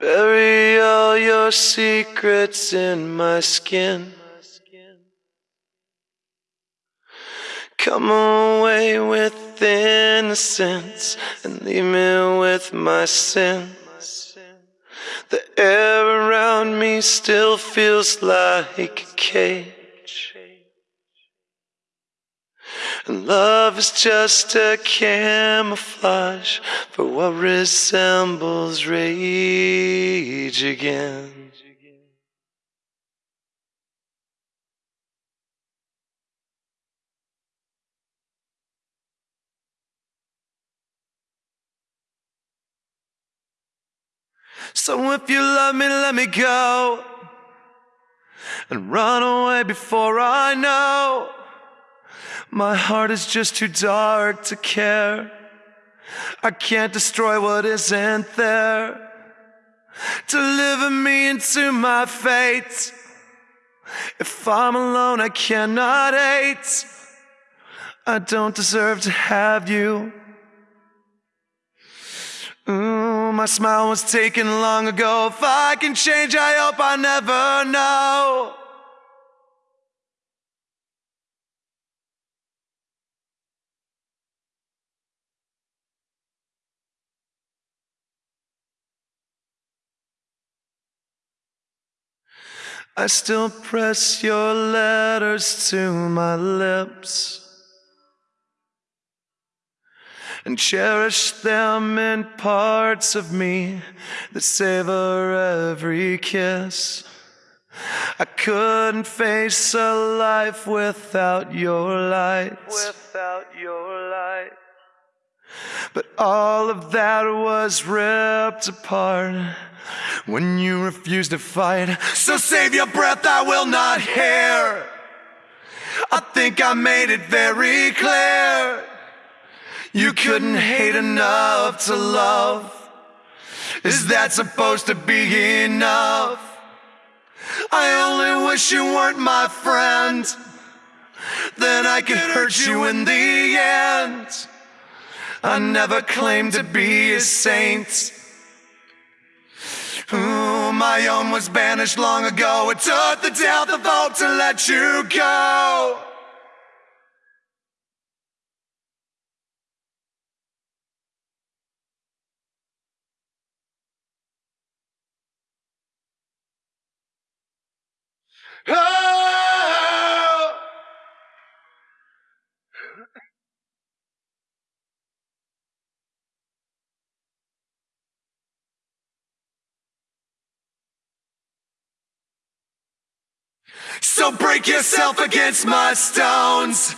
Bury all your secrets in my skin. Come away with innocence and leave me with my sins. The air around me still feels like a cage. And love is just a camouflage for what resembles rage again. So if you love me, let me go and run away before I know. My heart is just too dark to care. I can't destroy what isn't there. Deliver me into my fate. If I'm alone, I cannot hate. I don't deserve to have you. Ooh, my smile was taken long ago. If I can change, I hope I never know. I still press your letters to my lips and cherish them in parts of me that savor every kiss. I couldn't face a life without your light. Without your light. But all of that was ripped apart when you refused to fight. So save your breath, I will not hear. I think I made it very clear. You couldn't hate enough to love. Is that supposed to be enough? I only wish you weren't my friend. Then I could hurt you in the end. I never claimed to be a saint. Ooh, my own was banished long ago. It took the death of vote to let you go. Oh! So break yourself against my stones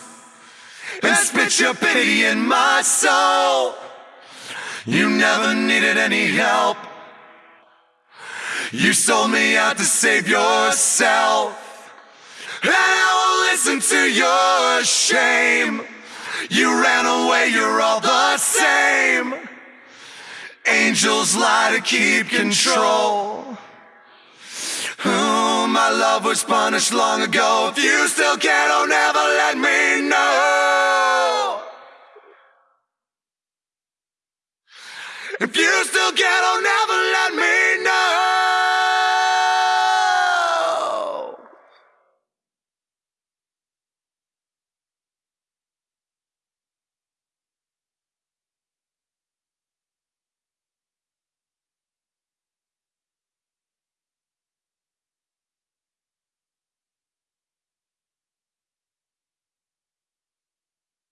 and spit your pity in my soul. You never needed any help. You sold me out to save yourself. And I will listen to your shame. You ran away, you're all the same. Angels lie to keep control. My love was punished long ago. If you still can't, oh, never